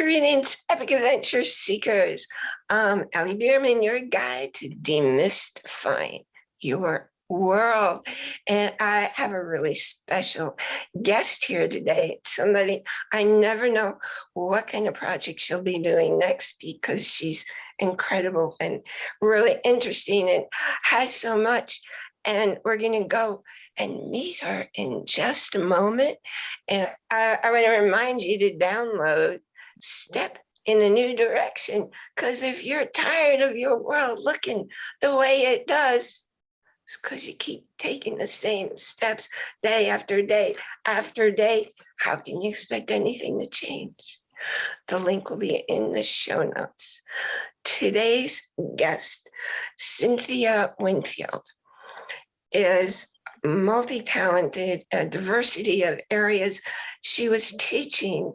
Greetings, epic adventure seekers. Um, Ellie Bierman, your guide to demystifying your world. And I have a really special guest here today. Somebody, I never know what kind of project she'll be doing next because she's incredible and really interesting and has so much. And we're going to go and meet her in just a moment. And I, I want to remind you to download Step in a new direction because if you're tired of your world looking the way it does, it's because you keep taking the same steps day after day after day. How can you expect anything to change? The link will be in the show notes. Today's guest, Cynthia Winfield, is multi-talented, a diversity of areas she was teaching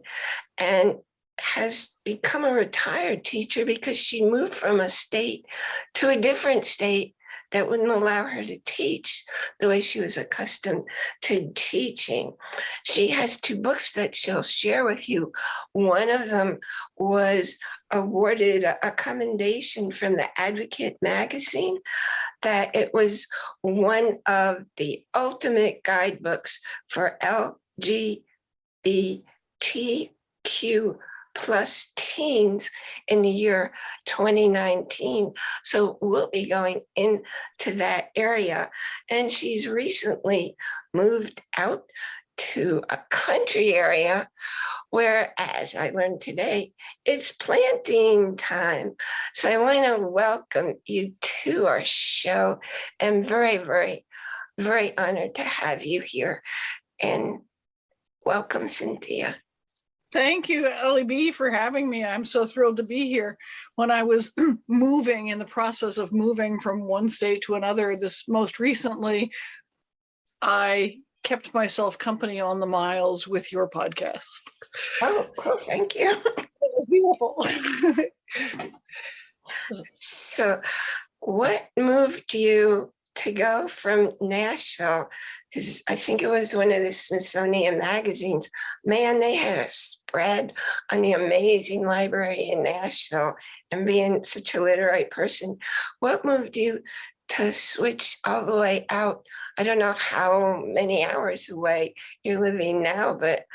and has become a retired teacher because she moved from a state to a different state that wouldn't allow her to teach the way she was accustomed to teaching. She has two books that she'll share with you. One of them was awarded a commendation from the Advocate magazine that it was one of the ultimate guidebooks for LGBTQ plus teens in the year 2019. So we'll be going into that area. And she's recently moved out to a country area where, as I learned today, it's planting time. So I want to welcome you to our show. and very, very, very honored to have you here. And welcome, Cynthia. Thank you, Ellie B, for having me. I'm so thrilled to be here. When I was moving in the process of moving from one state to another, this most recently, I kept myself company on the miles with your podcast. Oh, thank you. Beautiful. so what moved you to go from Nashville, because I think it was one of the Smithsonian magazines, man, they had a spread on the amazing library in Nashville and being such a literary person. What moved you to switch all the way out? I don't know how many hours away you're living now, but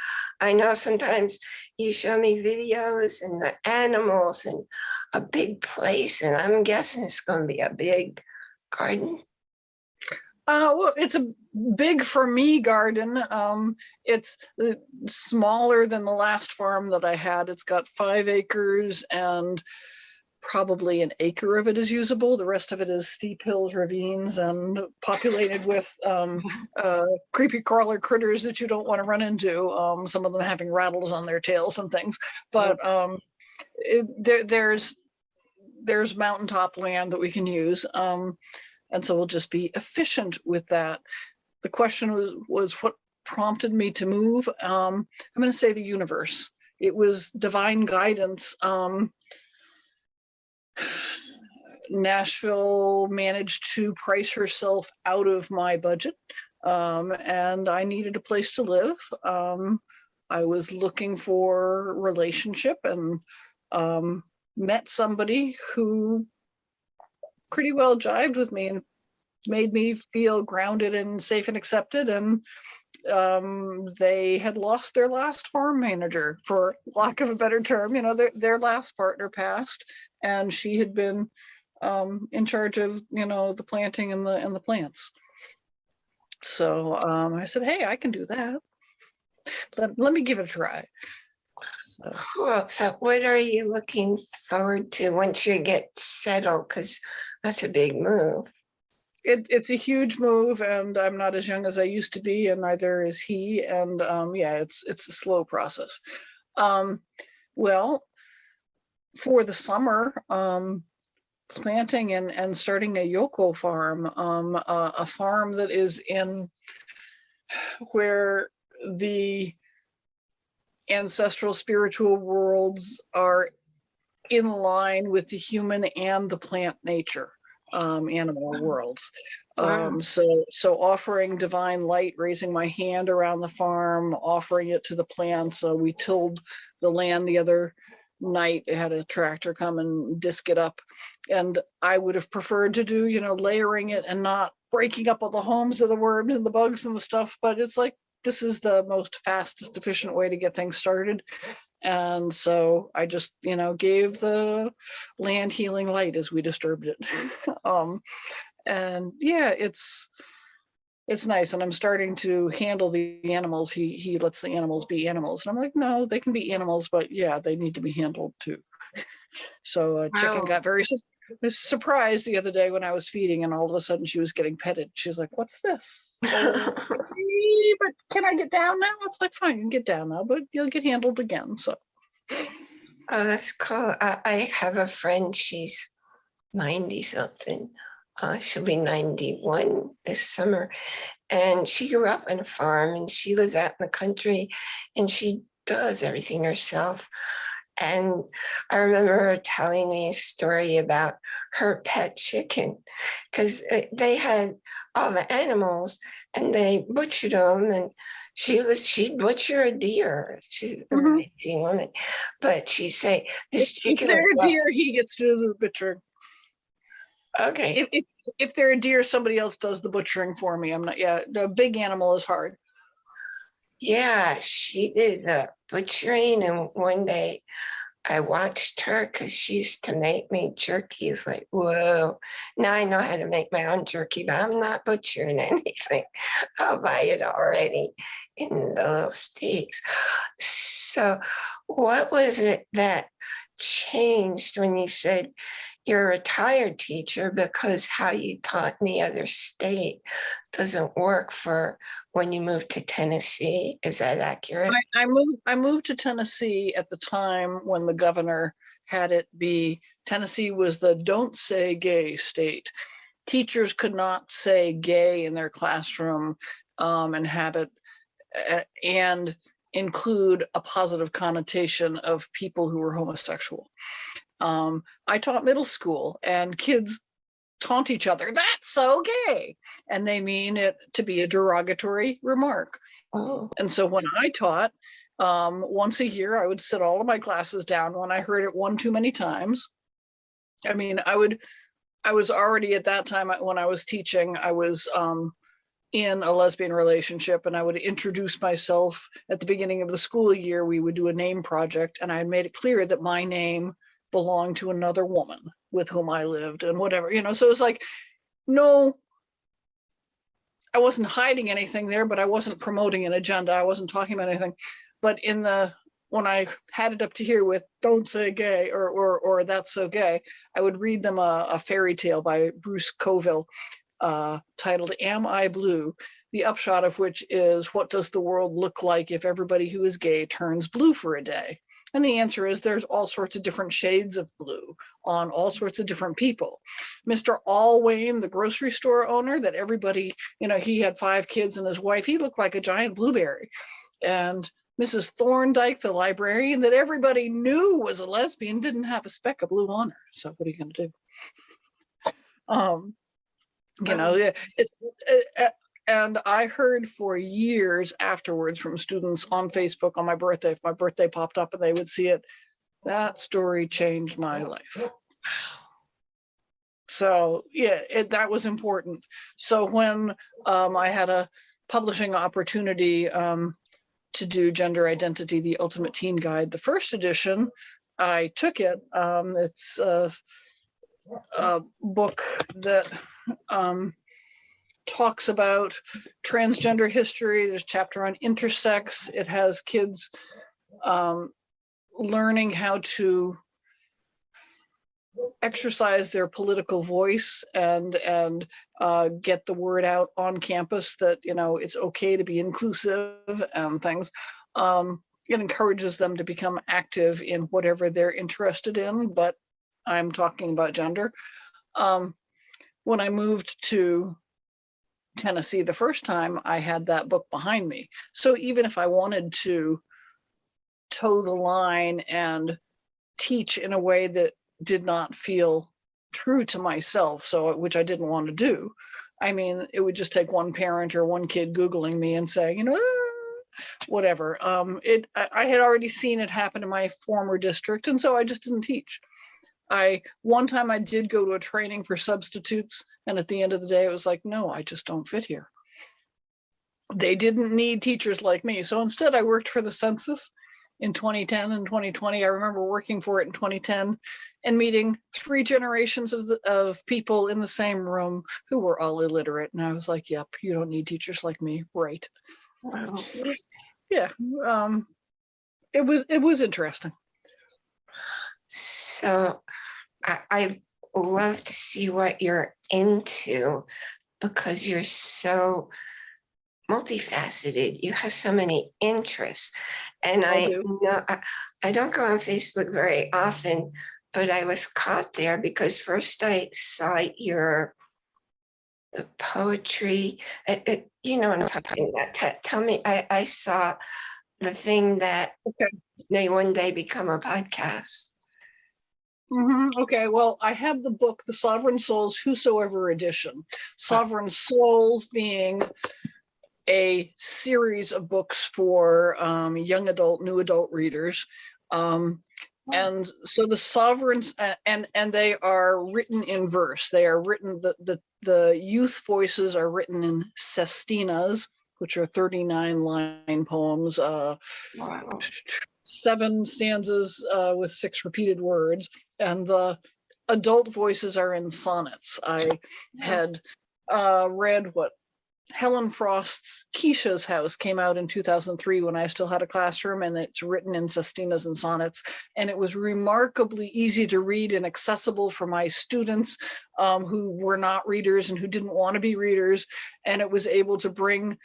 I know sometimes you show me videos and the animals and a big place, and I'm guessing it's going to be a big garden. Uh, well, it's a big for me garden. Um, it's uh, smaller than the last farm that I had. It's got five acres and probably an acre of it is usable. The rest of it is steep hills, ravines, and populated with um, uh, creepy crawler critters that you don't want to run into. Um, some of them having rattles on their tails and things. But um, it, there, there's there's mountaintop land that we can use. Um, and so we'll just be efficient with that. The question was, was what prompted me to move? Um, I'm going to say the universe. It was divine guidance. Um, Nashville managed to price herself out of my budget um, and I needed a place to live. Um, I was looking for relationship and um, met somebody who pretty well jived with me and made me feel grounded and safe and accepted. And um, they had lost their last farm manager for lack of a better term. You know their, their last partner passed and she had been um, in charge of you know the planting and the and the plants. So um, I said hey I can do that. Let, let me give it a try. So. So what are you looking forward to once you get settled? Because that's a big move. It, it's a huge move and I'm not as young as I used to be and neither is he. And um, yeah, it's it's a slow process. Um, well, for the summer, um, planting and, and starting a Yoko farm, um, uh, a farm that is in where the ancestral spiritual worlds are in line with the human and the plant nature um, animal worlds. Um, so, so offering divine light, raising my hand around the farm, offering it to the plants. So we tilled the land the other night, it had a tractor come and disc it up. And I would have preferred to do, you know, layering it and not breaking up all the homes of the worms and the bugs and the stuff, but it's like, this is the most fastest efficient way to get things started. And so I just, you know, gave the land healing light as we disturbed it. um, and yeah, it's, it's nice. And I'm starting to handle the animals. He, he lets the animals be animals. And I'm like, no, they can be animals, but yeah, they need to be handled too. So uh, chicken Wow. got very was surprised the other day when I was feeding and all of a sudden she was getting petted. She's like, what's this? "Oh, "Eh, but can I get down now? It's like, fine, you can get down now, but you'll get handled again. So Oh, that's cool. I, I have a friend, she's 90 something. Uh, she'll be 91 this summer. And she grew up on a farm and she lives out in the country and she does everything herself. And I remember her telling me a story about her pet chicken because they had all the animals and they butchered them and she was she'd butcher a deer. She's an Mhm. amazing woman. But she'd say this if, if they're a deer, he gets to do the butchering. okay. If, if, if they're a deer, somebody else does the butchering for me. I'm not, yeah, the big animal is hard. Yeah, she did the butchering and one day I watched her because she used to make me jerky. It's like, whoa, now I know how to make my own jerky, but I'm not butchering anything. I'll buy it already in the little steaks. So what was it that changed when you said you're a retired teacher because how you taught in the other state doesn't work for when you moved to Tennessee? Is that accurate? I, I moved, I moved to Tennessee at the time when the governor had it be, Tennessee was the don't say gay state. Teachers could not say gay in their classroom um, and have it uh, and include a positive connotation of people who were homosexual. Um, I taught middle school and kids taunt each other, that's so gay. And they mean it to be a derogatory remark. Oh, And so when I taught, um, once a year, I would sit all of my classes down when I heard it one too many times. I mean, I would, I was already at that time when I was teaching, I was um, in a lesbian relationship and I would introduce myself at the beginning of the school year. We would do a name project and I had made it clear that my name belonged to another woman with whom I lived and whatever, you know, so it was like, no, I wasn't hiding anything there, but I wasn't promoting an agenda. I wasn't talking about anything. But in the, when I had it up to here with don't say gay or, or, or that's so gay, I would read them a, a fairy tale by Bruce Coville uh, titled Am I Blue? The upshot of which is what does the world look like if everybody who is gay turns blue for a day? And the answer is there's all sorts of different shades of blue on all sorts of different people. Mr. Allwayne, the grocery store owner that everybody, you know, he had five kids and his wife, he looked like a giant blueberry. And Mrs. Thorndike, the librarian that everybody knew was a lesbian, didn't have a speck of blue on her. So what are you gonna do? Um, you know, yeah, it's, uh, uh, and I heard for years afterwards from students on Facebook on my birthday, if my birthday popped up and they would see it, that story changed my life. So yeah, it, that was important. So when um, I had a publishing opportunity um, to do Gender Identity, the Ultimate Teen Guide, the first edition, I took it. Um, it's a, a book that um, talks about transgender history. There's a chapter on intersex. It has kids um, learning how to exercise their political voice and and uh, get the word out on campus that you know it's okay to be inclusive and things. Um, it encourages them to become active in whatever they're interested in, but I'm talking about gender. Um, when I moved to Tennessee the first time, I had that book behind me. So even if I wanted to toe the line and teach in a way that did not feel true to myself, so which I didn't want to do. I mean, it would just take one parent or one kid Googling me and saying, you know, "Ah, whatever. Um, it, I, I had already seen it happen in my former district, and so I just didn't teach. I, one time I did go to a training for substitutes, and at the end of the day, it was like, no, I just don't fit here. They didn't need teachers like me, so instead I worked for the census in 2010 and 2020. I remember working for it in 2010 and meeting three generations of the, of people in the same room who were all illiterate. And I was like, yep, you don't need teachers like me. Right. Wow. Yeah. Um, it was, it was interesting. So I, I love to see what you're into because you're so multifaceted. You have so many interests. And I I know, I, I don't go on Facebook very often, but I was caught there because first I saw your the poetry, it, it, you know, what I'm talking about. Te- Tell me, I, I saw the thing that Okay. may one day become a podcast. Mhm, Okay, well, I have the book, The Sovereign Souls Whosoever Edition. Sovereign Souls being a series of books for um, young adult, new adult readers. Um, and so the sovereigns and and they are written in verse. They are written the the the youth voices are written in sestinas, which are 39 line poems. Uh, Wow. Seven stanzas uh, with six repeated words, and the adult voices are in sonnets. I had uh, read what Helen Frost's Keesha's House came out in 2003 when I still had a classroom, and it's written in sestinas and sonnets, and it was remarkably easy to read and accessible for my students um, who were not readers and who didn't want to be readers, and it was able to bring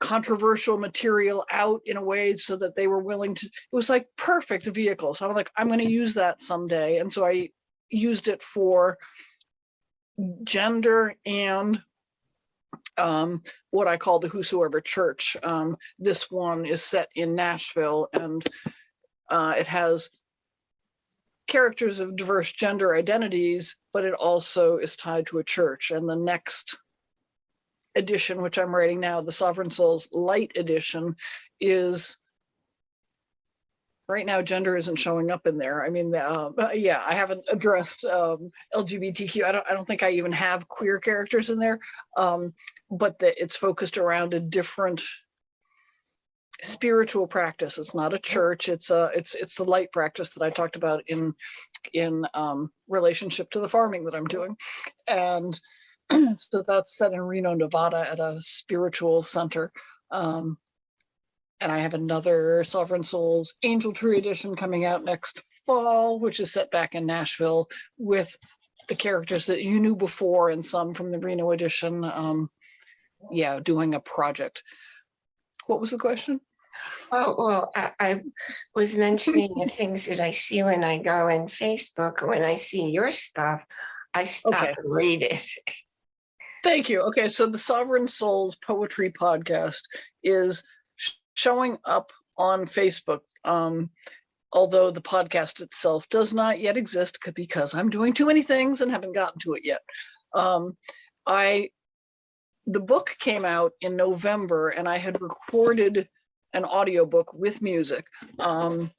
controversial material out in a way so that they were willing to, it was like perfect vehicle. So I'm like, I'm going to use that someday. And so I used it for gender and um, what I call the Whosoever Church. Um, this one is set in Nashville and uh, it has characters of diverse gender identities, but it also is tied to a church. And the next edition, which I'm writing now, the Sovereign Souls Light Edition, is right now gender isn't showing up in there. I mean, uh, yeah, I haven't addressed um, LGBTQ. I don't. I don't think I even have queer characters in there. Um, but the, it's focused around a different spiritual practice. It's not a church. It's a. It's it's the light practice that I talked about in in um, relationship to the farming that I'm doing, and so that's set in Reno, Nevada, at a spiritual center. Um, and I have another Sovereign Souls Angel Tree edition coming out next fall, which is set back in Nashville with the characters that you knew before and some from the Reno edition. Um, yeah, doing a project. What was the question? Oh, well, I, I was mentioning the things that I see when I go in Facebook, when I see your stuff, I stop Okay. and read it. Thank you. Okay, so the Sovereign Souls Poetry Podcast is sh- showing up on Facebook. Um, although the podcast itself does not yet exist because I'm doing too many things and haven't gotten to it yet. Um, I the book came out in November and I had recorded an audiobook with music um,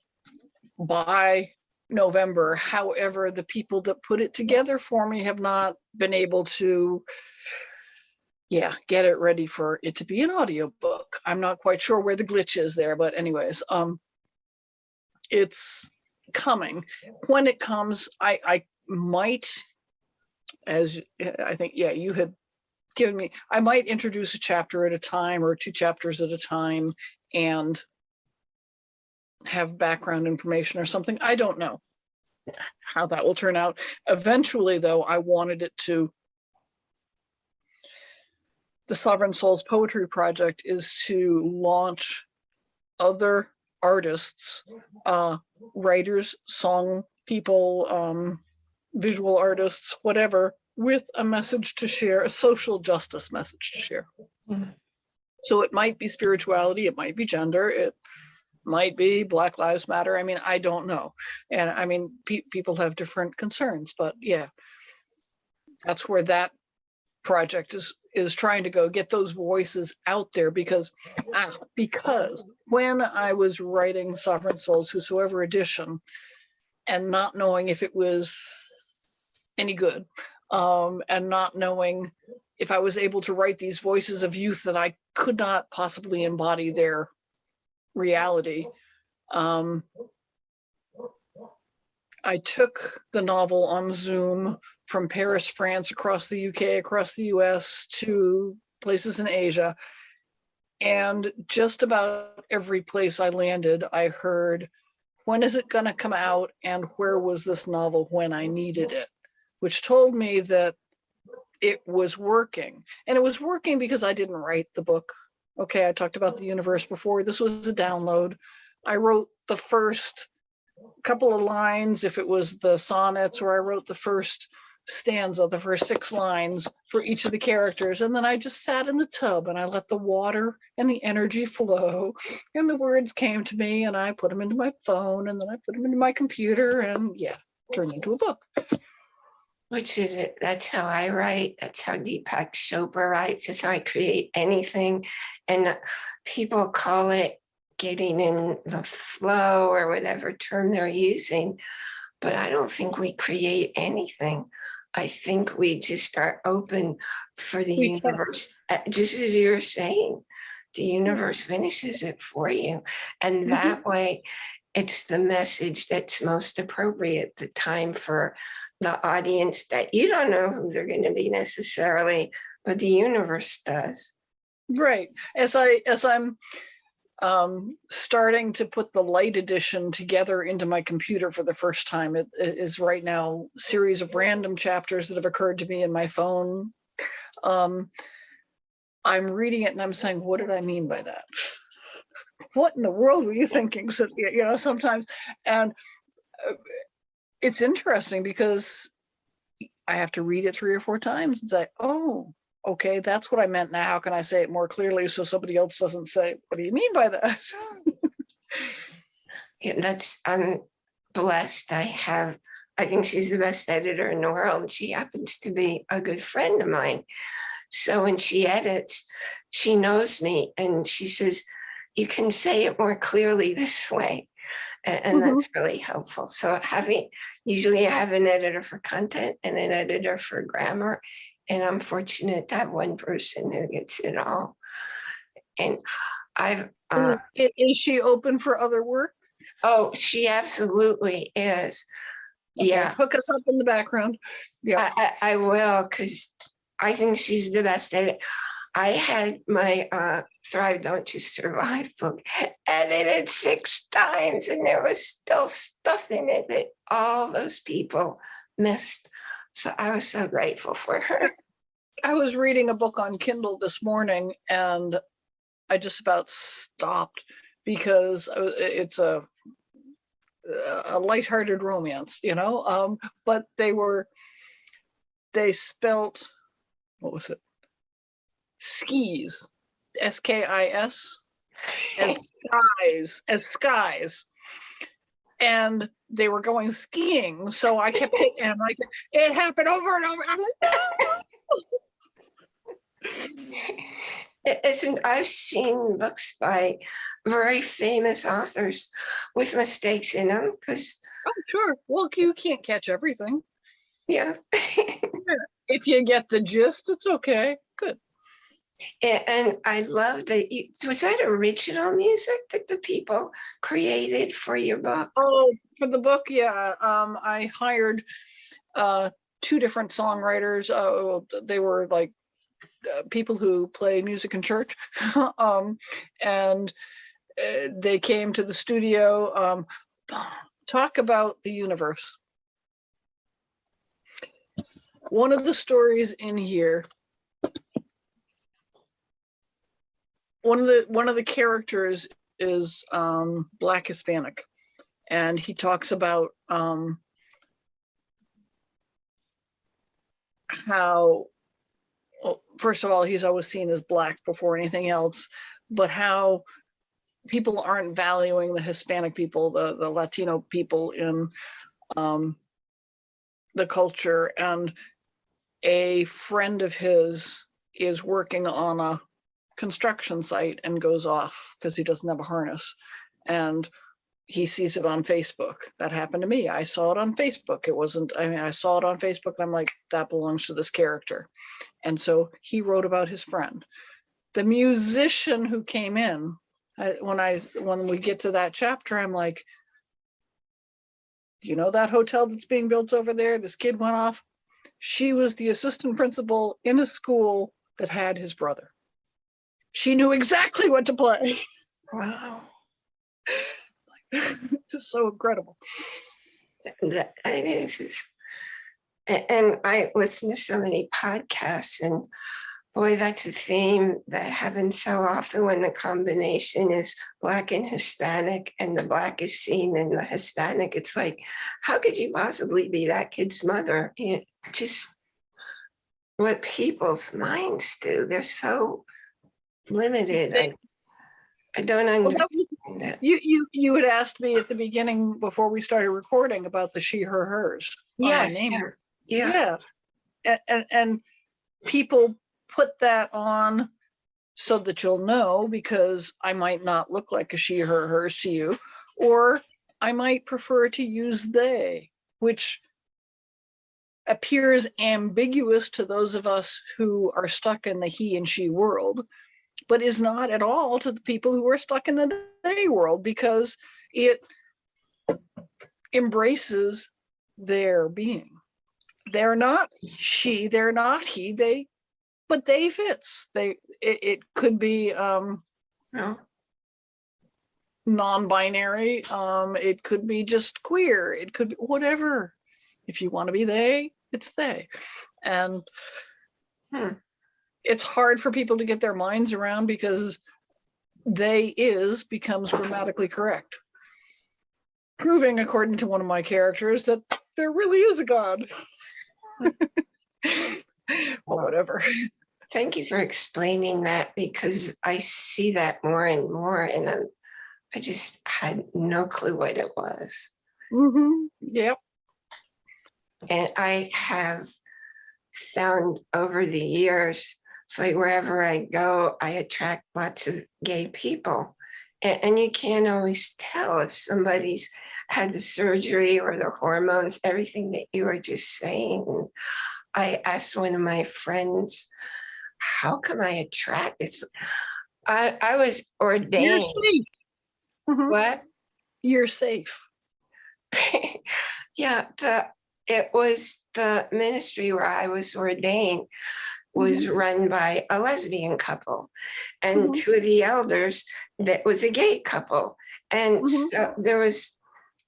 by November. However, the people that put it together for me have not been able to yeah, get it ready for it to be an audiobook. I'm not quite sure where the glitch is there, but anyways, um it's coming. When it comes, I I might as I think yeah, you had given me I might introduce a chapter at a time or two chapters at a time and have background information or something. I don't know how that will turn out. Eventually though, I wanted it to the Sovereign Souls Poetry Project is to launch other artists, uh, writers, song people, um, visual artists, whatever, with a message to share, a social justice message to share. Mhm. So it might be spirituality, it might be gender, it might be Black Lives Matter. I mean, I don't know. And I mean, pe- people have different concerns, but yeah. That's where that project is is trying to go get those voices out there because, ah, because when I was writing Sovereign Souls, Whosoever Edition, and not knowing if it was any good, um, and not knowing if I was able to write these voices of youth that I could not possibly embody their reality. Um, I took the novel on Zoom from Paris, France, across the UK, across the US to places in Asia. And just about every place I landed, I heard, when is it gonna come out? And where was this novel when I needed it? Which told me that it was working. And it was working because I didn't write the book. Okay, I talked about the universe before. This was a download. I wrote the first couple of lines if it was the sonnets, or I wrote the first stanza, the first six lines for each of the characters. And then I just sat in the tub and I let the water and the energy flow. And the words came to me and I put them into my phone and then I put them into my computer and yeah, turned into a book. Which is it? That's how I write. That's how Deepak Chopra writes. It's how I create anything. And people call it getting in the flow or whatever term they're using. But I don't think we create anything. I think we just are open for the We universe, uh, just as you're saying. The universe finishes it for you. And Mhm. that way, it's the message that's most appropriate, the time for the audience that you don't know who they're going to be necessarily, but the universe does. Right. As I, as I'm um, starting to put the light edition together into my computer for the first time, it, it is right now series of random chapters that have occurred to me in my phone. Um, I'm reading it and I'm saying, what did I mean by that? What in the world were you thinking? So, you know, sometimes, and uh, it's interesting because I have to read it three or four times and say, oh, okay, that's what I meant. Now, how can I say it more clearly so somebody else doesn't say, what do you mean by that? Yeah, that's, I'm blessed. I have, I think she's the best editor in the world. She happens to be a good friend of mine. So when she edits, she knows me and she says, you can say it more clearly this way. And, Mhm. that's really helpful. So having, usually I have an editor for content and an editor for grammar. And I'm fortunate to have one person who gets it all. And I've, uh, Is she open for other work? oh, she absolutely is. Okay, Yeah, Hook us up in the background. Yeah. I, I, I will, because I think she's the best at it. I had my uh, Thrive Don't You Survive book edited six times and there was still stuff in it that all those people missed. So I was so grateful for her. I was reading a book on Kindle this morning and I just about stopped because it's a a lighthearted romance, you know, um, but they were, they spelt, what was it? Skis, S-K-I-S, as skies, as skies. And they were going skiing, so I kept taking, and like, it happened over and over. I'm like, no. It's an, I've seen books by very famous authors with mistakes in them because, Oh, sure. Well, you can't catch everything. yeah. If you get the gist, it's okay. Good. And I love that, you- was that original music that the people created for your book? Oh, for the book, yeah, um, I hired uh, two different songwriters. Uh, they were like uh, people who play music in church. um, and uh, they came to the studio. Um, talk about the universe. One of the stories in here one of the one of the characters is um black hispanic and he talks about um how well, first of all he's always seen as black before anything else but how people aren't valuing the hispanic people the the latino people in um the culture and a friend of his is working on a construction site and goes off because he doesn't have a harness. And he sees it on Facebook. That happened to me. I saw it on Facebook. It wasn't, I mean, I saw it on Facebook and I'm like, that belongs to this character. And so he wrote about his friend. The musician who came in, I, when I, when we get to that chapter, I'm like, you know that hotel that's being built over there? This kid went off. She was the assistant principal in a school that had his brother. She knew exactly what to play. Wow. It's so incredible. That is. is- And I listen to so many podcasts and boy, that's a theme that happens so often when the combination is black and Hispanic and the black is seen in the Hispanic. It's like, how could you possibly be that kid's mother? You know, Just what people's minds do. They're so limited. I, I don't Well, understand that it. You, you, you had asked me at the beginning before we started recording about the she, her, hers. on Yes, yes, Yeah, Yeah. And, and, and people put that on so that you'll know because I might not look like a she, her, hers to you, or I might prefer to use they, which appears ambiguous to those of us who are stuck in the he and she world, but is not at all to the people who are stuck in the they world because it embraces their being they're not she, they're not he, they, but they fits. They, it, it could be um no, non-binary, um, it could be just queer, it could be whatever. If you want to be they, it's they. And Hmm. It's hard for people to get their minds around because they is becomes grammatically correct. Proving, according to one of my characters, that there really is a God. well, whatever. thank you for explaining that because I see that more and more and I'm, I just had no clue what it was. Mm -hmm. Yep. And I have found over the years, it's like wherever I go, I attract lots of gay people. And, and you can't always tell if somebody's had the surgery or the hormones, everything that you were just saying. I asked one of my friends, how come I attract this? I, I was ordained. You're safe. Mhm, What? You're safe. yeah, the it was the ministry where I was ordained was run by a lesbian couple and Mhm. two of the elders that was a gay couple. And Mhm. so there was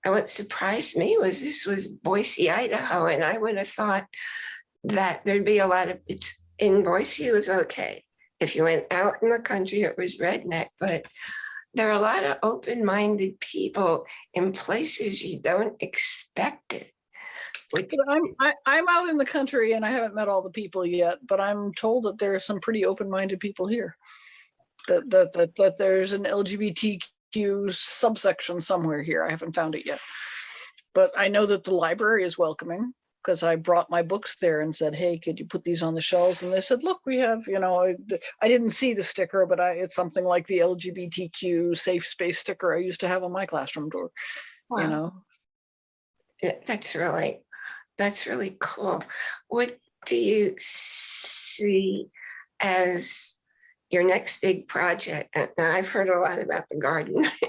what surprised me was this was Boise, Idaho, and I would have thought that there'd be a lot of it's in Boise it was okay. If you went out in the country, it was redneck, but there are a lot of open-minded people in places you don't expect it. But I'm, I, I'm out in the country and I haven't met all the people yet, but I'm told that there are some pretty open-minded people here. That, that, that, that there's an LGBTQ subsection somewhere here. I haven't found it yet. But I know that the library is welcoming because I brought my books there and said, hey, could you put these on the shelves? And they said, look, we have, you know, I, I didn't see the sticker, but I, it's something like the LGBTQ safe space sticker I used to have on my classroom door, you know? yeah, that's really, that's really cool. What do you see as your next big project? And I've heard a lot about the garden.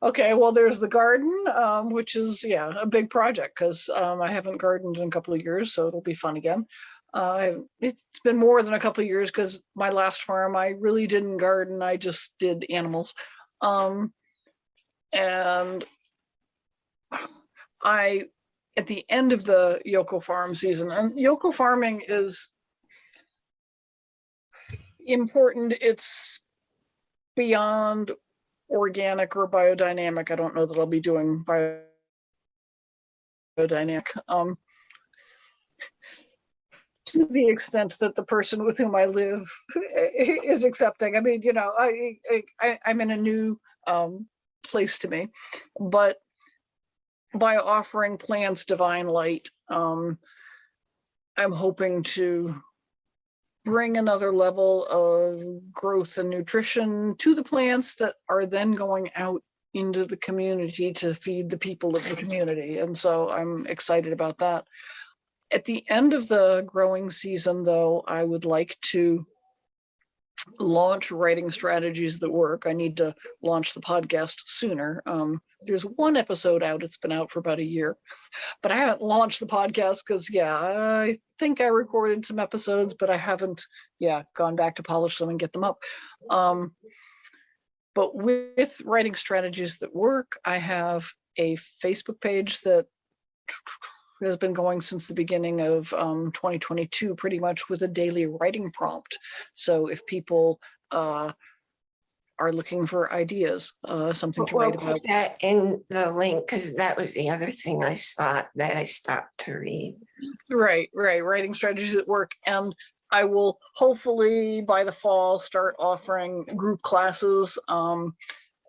Okay, well, there's the garden, um, which is, yeah, a big project because um, I haven't gardened in a couple of years, so it'll be fun again. Uh, it's been more than a couple of years because my last farm, I really didn't garden. I just did animals. Um, and I, at the end of the Yoko farm season, and Yoko farming is important. It's beyond organic or biodynamic. I don't know that I'll be doing biodynamic. Um, to the extent that the person with whom I live is accepting. I mean, you know, I, I, I'm in a new um, place to me, but by offering plants divine light, um, I'm hoping to bring another level of growth and nutrition to the plants that are then going out into the community to feed the people of the community. And so I'm excited about that. At the end of the growing season, though, I would like to launch writing strategies that work. I need to launch the podcast sooner. Um, there's one episode out. It's been out for about a year, but I haven't launched the podcast because, yeah, I think I recorded some episodes, but I haven't, yeah, gone back to polish them and get them up. Um, but with writing strategies that work, I have a Facebook page that has been going since the beginning of um, 2022, pretty much with a daily writing prompt. So if people uh, are looking for ideas, uh, something to We'll write about. put that in the link, because that was the other thing I saw that I stopped to read. Right, right, writing strategies at work. And I will hopefully by the fall start offering group classes um,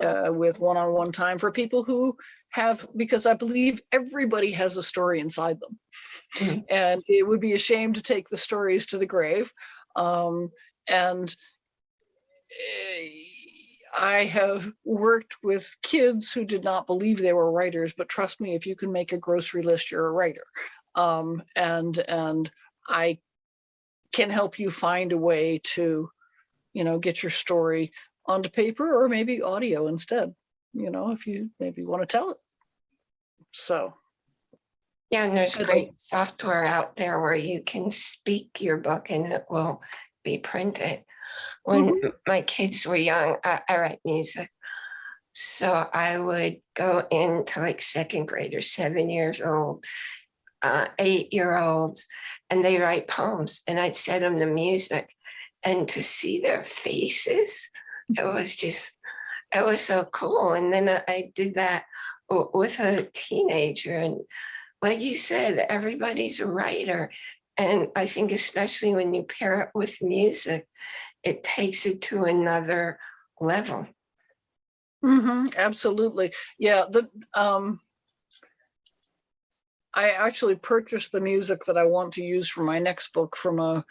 uh, with one-on-one time for people who have, because I believe everybody has a story inside them. Mhm. And it would be a shame to take the stories to the grave. Um, and eh, I have worked with kids who did not believe they were writers, but trust me, if you can make a grocery list, you're a writer. Um, and, and I can help you find a way to, you know, get your story onto paper or maybe audio instead, you know, if you maybe want to tell it. So, Yeah, and there's I great software out there where you can speak your book and it will be printed. When my kids were young, I, I write music. So I would go into like second grade or seven years old, uh, eight year olds, and they write poems and I'd set them the music. And to see their faces, it was just, it was so cool. And then I- did that with a teenager and like you said, everybody's a writer. And I think especially when you pair it with music, it takes it to another level. mhm, absolutely. Yeah, the, um, I actually purchased the music that I want to use for my next book from a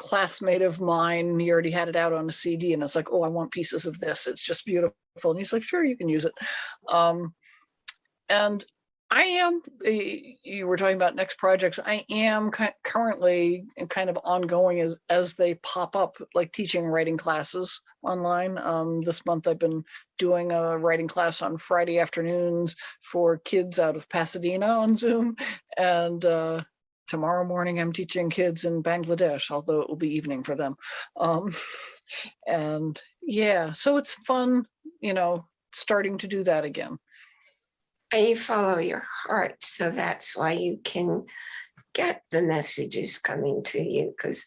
classmate of mine. He already had it out on a CD and it's like, oh, I want pieces of this. It's just beautiful. And he's like, sure, you can use it. Um, and I am, you were talking about next projects. I am currently and kind of ongoing as, as they pop up, like teaching writing classes online. Um, this month I've been doing a writing class on Friday afternoons for kids out of Pasadena on Zoom. And uh, tomorrow morning I'm teaching kids in Bangladesh, although it will be evening for them. Um, and yeah, so it's fun, you know, starting to do that again. And you follow your heart. So that's why you can get the messages coming to you. Because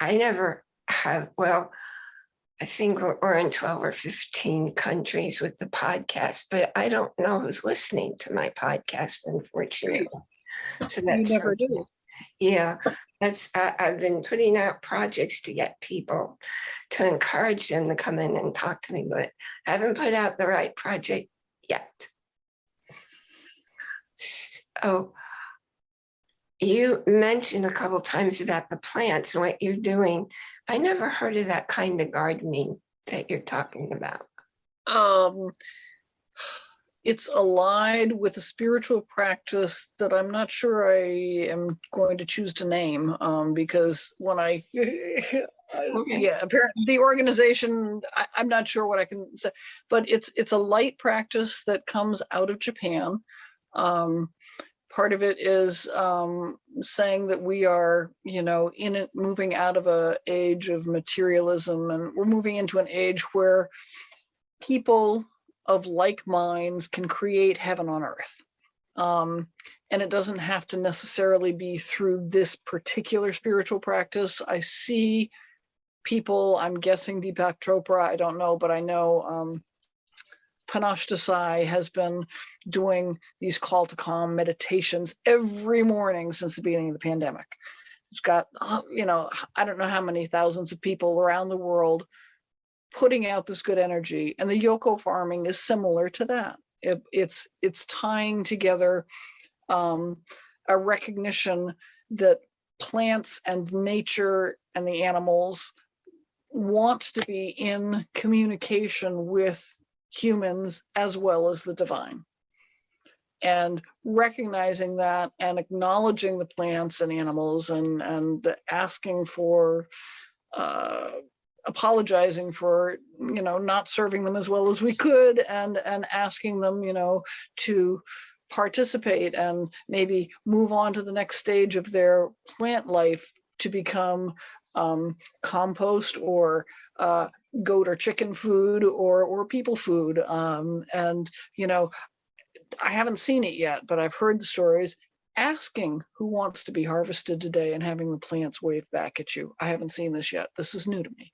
I never have, well, I think we're we're in 12 or 15 countries with the podcast, but I don't know who's listening to my podcast, unfortunately. So You that's never do. Yeah, that's, I, I've been putting out projects to get people to encourage them to come in and talk to me, but I haven't put out the right project yet. So you mentioned a couple times about the plants and what you're doing. I never heard of that kind of gardening that you're talking about. um it's allied with a spiritual practice that I'm not sure I am going to choose to name um because when I yeah apparently the organization I, I'm not sure what I can say but it's it's a light practice that comes out of Japan. Um part of it is um saying that we are you know in it moving out of a age of materialism and we're moving into an age where people of like minds can create heaven on earth. Um, and it doesn't have to necessarily be through this particular spiritual practice. I see people, I'm guessing Deepak Chopra, I don't know, but I know um, Desai has been doing these call to calm meditations every morning since the beginning of the pandemic. It's got, uh, you know, I don't know how many thousands of people around the world putting out this good energy and the yoko farming is similar to that it, it's it's tying together um, a recognition that plants and nature and the animals want to be in communication with humans as well as the divine. And recognizing that and acknowledging the plants and animals and, and asking for, uh, apologizing for, you know, not serving them as well as we could and, and asking them, you know, to participate and maybe move on to the next stage of their plant life to become um, compost or uh, goat or chicken food or or people food. Um, and you know, I haven't seen it yet, but I've heard the stories asking who wants to be harvested today and having the plants wave back at you. I haven't seen this yet. This is new to me,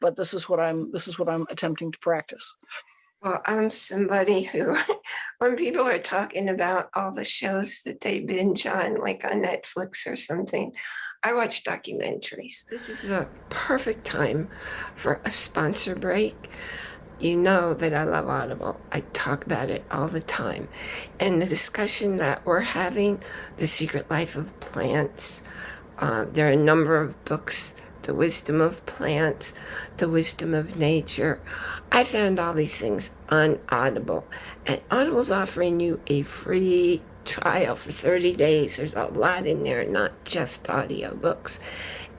but this is what I'm this is what I'm attempting to practice. Well, I'm somebody who, when people are talking about all the shows that they binge on, like on Netflix or something, I watch documentaries. This is a perfect time for a sponsor break. You know that I love Audible. I talk about it all the time. And the discussion that we're having, The Secret Life of Plants, uh, there are a number of books the wisdom of plants, the wisdom of nature. I found all these things on Audible, and Audible's offering you a free trial for 30 days. There's a lot in there, not just audiobooks.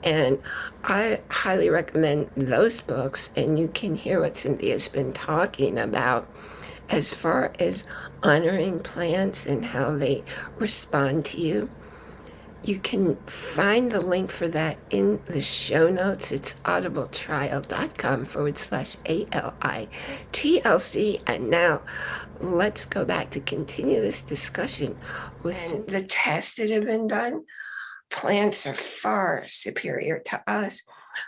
And I highly recommend those books, and you can hear what Cynthia's been talking about as far as honoring plants and how they respond to you. You can find the link for that in the show notes. It's audibletrial.com forward slash A-L-I-T-L-C. And now let's go back to continue this discussion with the tests that have been done. Plants are far superior to us.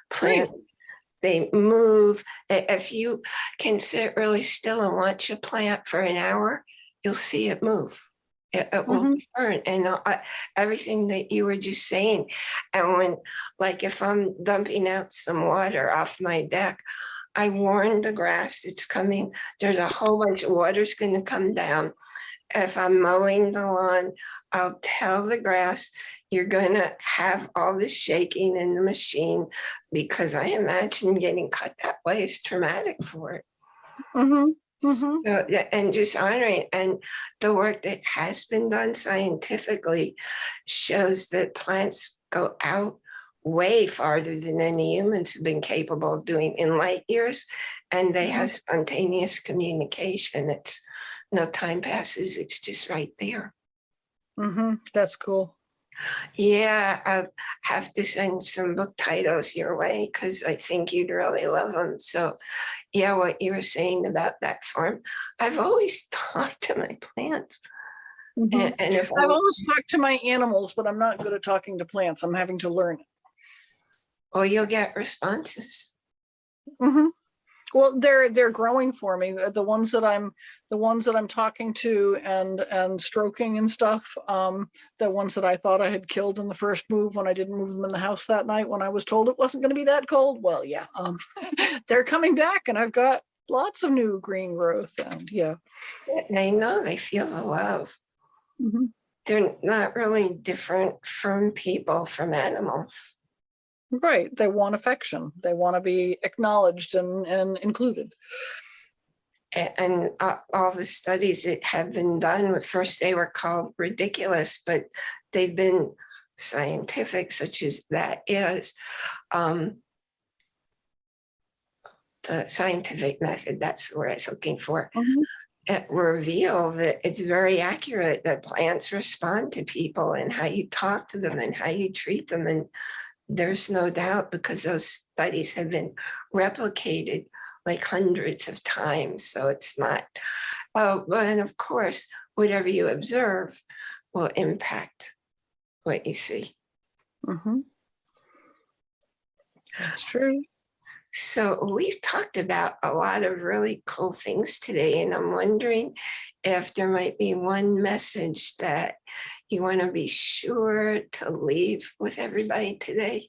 Plants, they move. If you can sit really still and watch a plant for an hour, you'll see it move it, it will Mhm. burn and uh, everything that you were just saying. And when, like if I'm dumping out some water off my deck, I warn the grass it's coming. There's a whole bunch of water's gonna come down. If I'm mowing the lawn, I'll tell the grass, you're gonna have all this shaking in the machine because I imagine getting cut that way is traumatic for it. Mhm, mhm. So, yeah, and just honoring and the work that has been done scientifically shows that plants go out way farther than any humans have been capable of doing in light years. And they have spontaneous communication. It's no time passes, it's just right there. Mhm, That's cool. Yeah, I have to send some book titles your way because I think you'd really love them. So yeah, what you were saying about that farm, I've always talked to my plants. Mhm. And, and if I've I, always talked to my animals, but I'm not good at talking to plants. I'm having to learn. well, you'll get responses. Mhm. Well, they're they're growing for me. uh, The ones that I'm the ones that I'm talking to and and stroking and stuff. Um, the ones that I thought I had killed in the first move when I didn't move them in the house that night when I was told it wasn't going to be that cold. Well, yeah, um, they're coming back, and I've got lots of new green growth. And yeah, They know they feel the love. Mhm. They're not really different from people, from animals. Right. They want affection. They want to be acknowledged and and included. And uh, all the studies that have been done, at first they were called ridiculous, but they've been scientific, such as that is. um, The scientific method, that's what I was looking for. Mhm. It reveal that it's very accurate that plants respond to people and how you talk to them and how you treat them. And there's no doubt because those studies have been replicated like hundreds of times. So it's not, oh, well, and of course, whatever you observe will impact what you see. Mm -hmm. That's true. So we've talked about a lot of really cool things today, and I'm wondering if there might be one message that you want to be sure to leave with everybody today.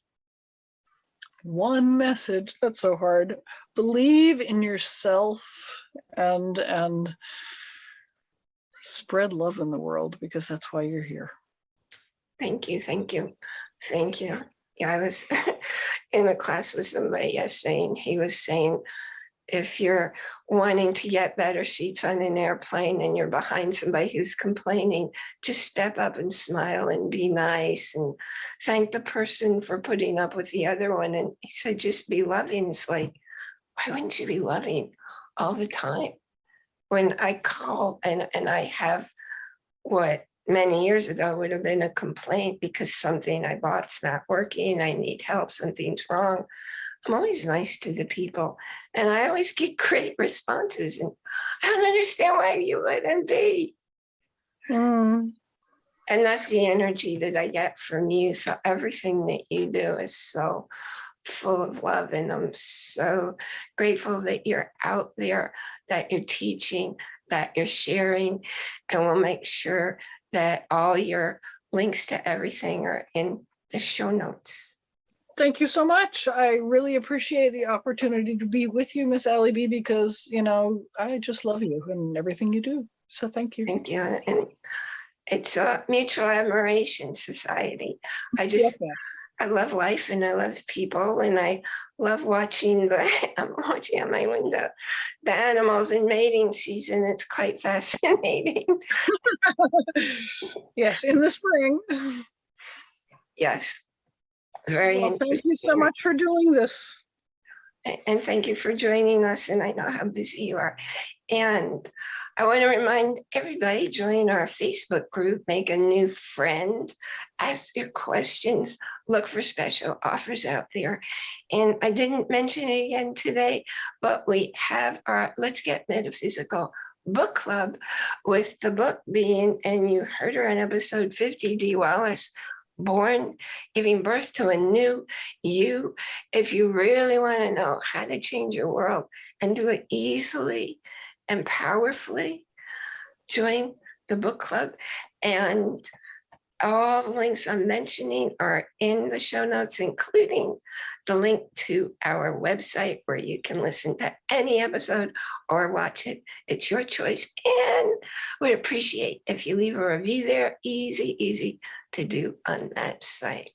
one message that's so hard believe in yourself and and spread love in the world because that's why you're here Thank you, thank you, thank you. Yeah, I was, in a class with somebody yesterday and he was saying, if you're wanting to get better seats on an airplane and you're behind somebody who's complaining, just step up and smile and be nice and thank the person for putting up with the other one. And he said, just be loving. It's like, why wouldn't you be loving all the time? When I call and, and I have what many years ago would have been a complaint because something I bought's not working, I need help, something's wrong. I'm always nice to the people and I always get great responses and I don't understand why you wouldn't be. Mm, And that's the energy that I get from you. So everything that you do is so full of love. And I'm so grateful that you're out there, that you're teaching, that you're sharing. And we'll make sure that all your links to everything are in the show notes. Thank you so much. I really appreciate the opportunity to be with you, Miss Ally B, because, you know, I just love you and everything you do. So thank you. Thank you. And it's a mutual admiration society. I just ma'am. I love life and I love people and I love watching the, I'm watching out my window, the animals in mating season. It's quite fascinating. Yes, in the spring. Yes. Very Well, thank you so much for doing this. And thank you for joining us and I know how busy you are. And I want to remind everybody, join our Facebook group, make a new friend, ask your questions, look for special offers out there. And I didn't mention it again today, but we have our Let's Get Metaphysical book club with the book being, and you heard her in episode 50, D. Wallace, born, giving birth to a new you. If you really want to know how to change your world and do it easily and powerfully, join the book club. And all the links I'm mentioning are in the show notes, including the link to our website where you can listen to any episode or watch it. It's your choice. And we'd appreciate if you leave a review there. Easy, easy to do on that site.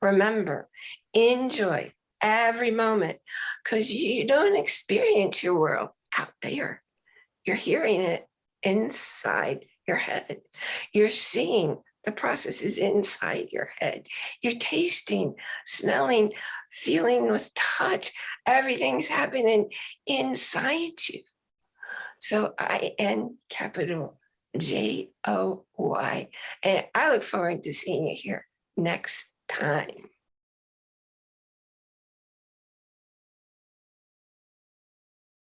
Remember, enjoy every moment because you don't experience your world out there. You're hearing it inside your head. You're seeing the processes inside your head. You're tasting, smelling, feeling with touch. Everything's happening inside you. So I N capital J O Y. And I look forward to seeing you here next time.